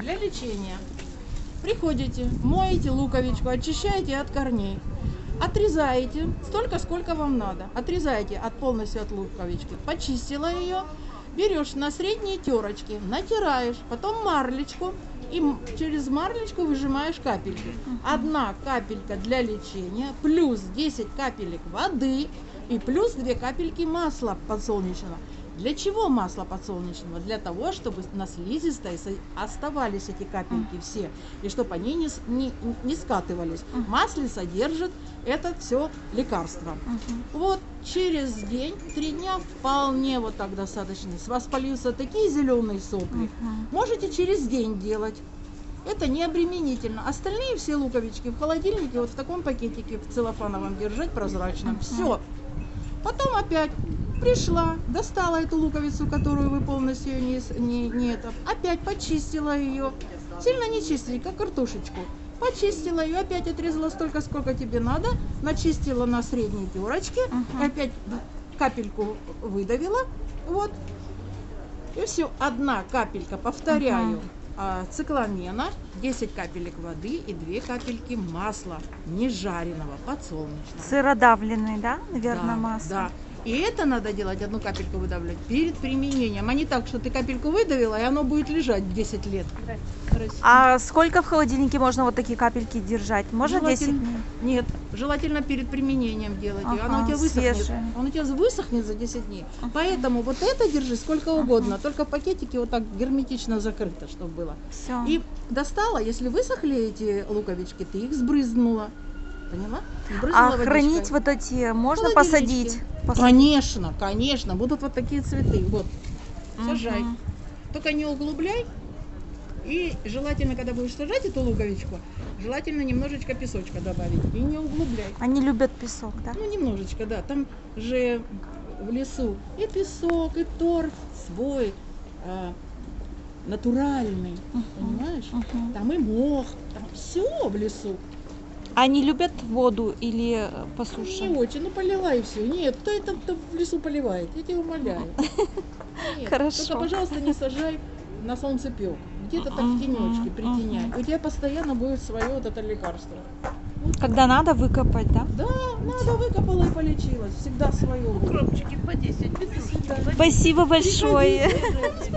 Так. Для лечения. Приходите, моете луковичку, очищаете от корней. Отрезаете столько, сколько вам надо. Отрезаете от полностью от луковички. Почистила ее. Берешь на средние терочки, натираешь, потом марлечку и через марлечку выжимаешь капельки. Одна капелька для лечения, плюс 10 капелек воды и плюс 2 капельки масла подсолнечного. Для чего масло подсолнечного? Для того, чтобы на слизистой оставались эти капельки все, и чтобы они не, не, не скатывались. В масле содержит это все лекарство. Вот через день, три дня вполне вот так достаточно. С вас полился такие зеленые сопли. Можете через день делать. Это не обременительно. Остальные все луковички в холодильнике, вот в таком пакетике в целлофановом держать прозрачном. Все. Потом опять пришла, достала эту луковицу, которую вы полностью не, не, не это, опять почистила ее. Сильно не чистили, как картошечку. Почистила ее, опять отрезала столько, сколько тебе надо, начистила на средней терочке, Мгм. опять капельку выдавила, вот, и все, одна капелька, повторяю, Мгм. а, цикламена, 10 капелек воды и 2 капельки масла, не жареного, подсолнечного. Сыродавленный, да, наверное, Да, масло? Да. И это надо делать, одну капельку выдавливать, перед применением, а не так, что ты капельку выдавила, и оно будет лежать 10 лет. А сколько в холодильнике можно вот такие капельки держать? Можно 10 Желательно- дней? Нет, желательно перед применением делать. ее. Оно у Ага, тебя высохнет. свежее. Он у тебя высохнет за 10 дней. Ага. Поэтому вот это держи сколько угодно, Ага. только в пакетике вот так герметично закрыто, чтобы было. Все. И достала, если высохли эти луковички, ты их сбрызнула. Поняла? Сбрызнула А водичкой. хранить вот эти можно посадить? Посадить. Конечно, конечно. Будут вот такие цветы. Вот. Сажай. Мгм. Только не углубляй. И желательно, когда будешь сажать эту луковичку, желательно немножечко песочка добавить. И не углубляй. Они любят песок, да? Ну, немножечко, да. Там же в лесу и песок, и торф свой, а, натуральный. Мгм. Понимаешь? Мгм. Там и мох, там все в лесу. Они любят воду или э, по Не суше? очень, ну полила и все. Нет, кто это кто в лесу поливает? Я тебя умоляю. Нет, Хорошо. Только, пожалуйста, не сажай на солнцепек. Где-то так в тенечке притеняй. У тебя постоянно будет свое вот это лекарство. Когда надо выкопать, да? Да, надо выкопала и полечилась. Всегда свое. Укропчики по 10 петрушки. Спасибо большое. Приходи,